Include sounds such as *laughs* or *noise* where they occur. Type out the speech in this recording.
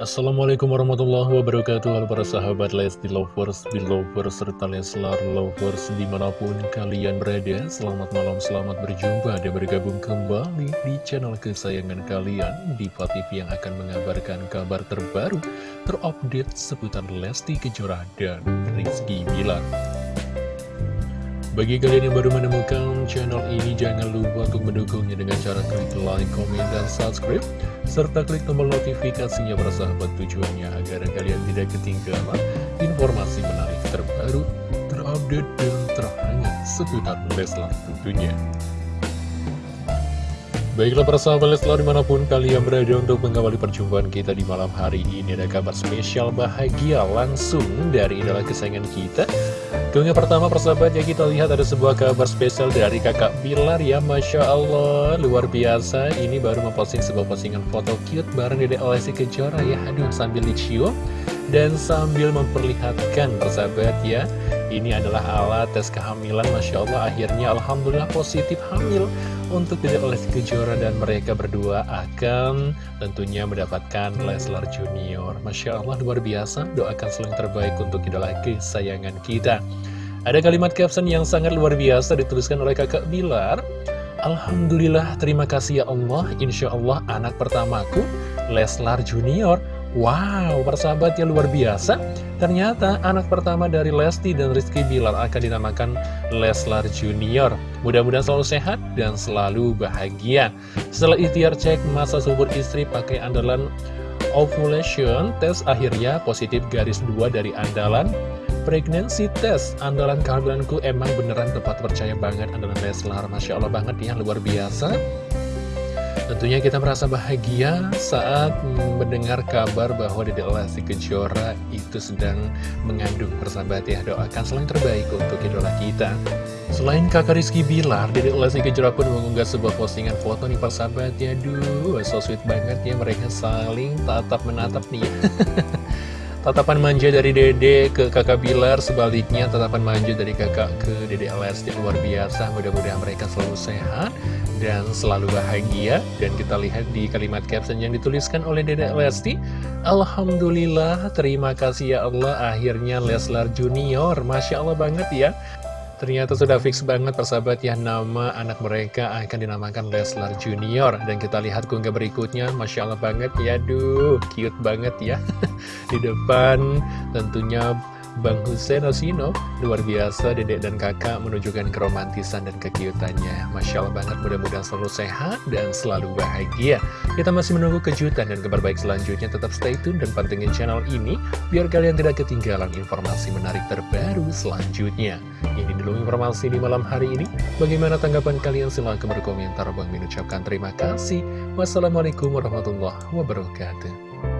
Assalamualaikum warahmatullahi wabarakatuh. Halo para sahabat Lesti Lovers, Belovers, serta Leslar Lovers di mana pun kalian berada. Selamat malam, selamat berjumpa. Dan bergabung kembali di channel kesayangan kalian Diva TV yang akan mengabarkan kabar terbaru terupdate seputar Lesti Kejora dan Rizky Bilar bagi kalian yang baru menemukan channel ini, jangan lupa untuk mendukungnya dengan cara klik like, komen, dan subscribe serta klik tombol notifikasinya bersahabat tujuannya agar kalian tidak ketinggalan informasi menarik terbaru, terupdate, dan terhangat seputar Leslar tentunya. Baiklah para sahabat Leslar di mana pun kalian berada untuk mengawali perjumpaan kita di malam hari ini Ada kabar spesial bahagia langsung dari idola kesayangan kita Keunggah pertama persahabat ya kita lihat ada sebuah kabar spesial dari kakak Bilar ya Masya Allah. Luar biasa ini baru memposting sebuah postingan foto cute bareng Dede Lesti Kejora ya. Aduh sambil dicium dan sambil memperlihatkan persahabat ya ini adalah alat tes kehamilan Masya Allah. Akhirnya Alhamdulillah positif hamil untuk Dede Lesti Kejora dan mereka berdua akan tentunya mendapatkan Leslar Junior. Masya Allah luar biasa. Doakan selalu terbaik untuk idola kesayangan kita. Ada kalimat caption yang sangat luar biasa dituliskan oleh kakak Bilar. Alhamdulillah terima kasih ya Allah. Insya Allah anak pertamaku Leslar Junior Wow, persahabat yang luar biasa. Ternyata anak pertama dari Lesti dan Rizky Bilar akan dinamakan Leslar Junior. Mudah-mudahan selalu sehat dan selalu bahagia. Setelah ikhtiar cek masa subur istri pakai andalan ovulation test akhirnya positif garis dua dari andalan pregnancy test andalan kehamilanku emang beneran tempat percaya banget andalan Leslar Masya Allah banget ya luar biasa Tentunya kita merasa bahagia saat mendengar kabar bahwa Dede Lesti Kejora itu sedang mengandung persahabat ya. Doakan selain terbaik untuk idola kita. Selain kakak Rizky Bilar, Dede Lesti Kejora pun mengunggah sebuah postingan foto nih persahabat ya Duh, so sweet banget ya mereka saling tatap menatap nih *laughs* Tatapan manja dari dede ke kakak Bilar, sebaliknya tatapan manja dari kakak ke dede Lesti luar biasa. Mudah-mudahan mereka selalu sehat dan selalu bahagia. Dan kita lihat di kalimat caption yang dituliskan oleh dede Lesti. Alhamdulillah, terima kasih ya Allah, akhirnya Leslar Junior. Masya Allah banget ya. Ternyata sudah fix banget persahabat ya. Nama anak mereka akan dinamakan Leslar Junior. Dan kita lihat keunggah berikutnya. Masya Allah banget ya. Duh cute banget ya. *laughs* Di depan tentunya Bang Hussein Osino Luar biasa dedek dan kakak menunjukkan keromantisan dan kekiutannya Masya Allah banget mudah-mudahan selalu sehat dan selalu bahagia. Kita masih menunggu kejutan dan kabar baik selanjutnya. Tetap stay tune dan pantengin channel ini Biar kalian tidak ketinggalan informasi menarik terbaru selanjutnya. Ini dulu informasi di malam hari ini. Bagaimana tanggapan kalian? Silahkan berkomentar. Bang mengucapkan terima kasih. Wassalamualaikum warahmatullahi wabarakatuh